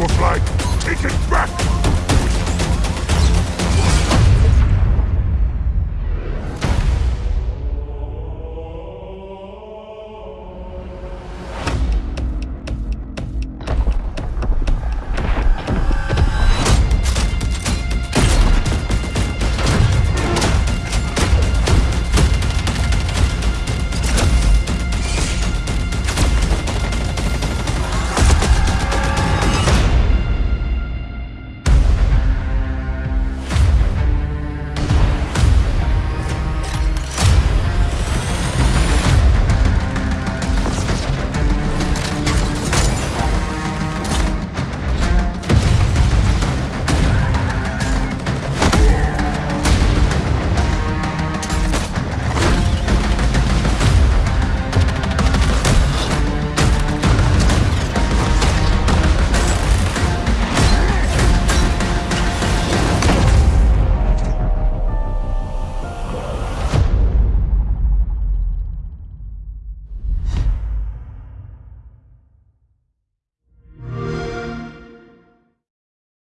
our flag. Take it back!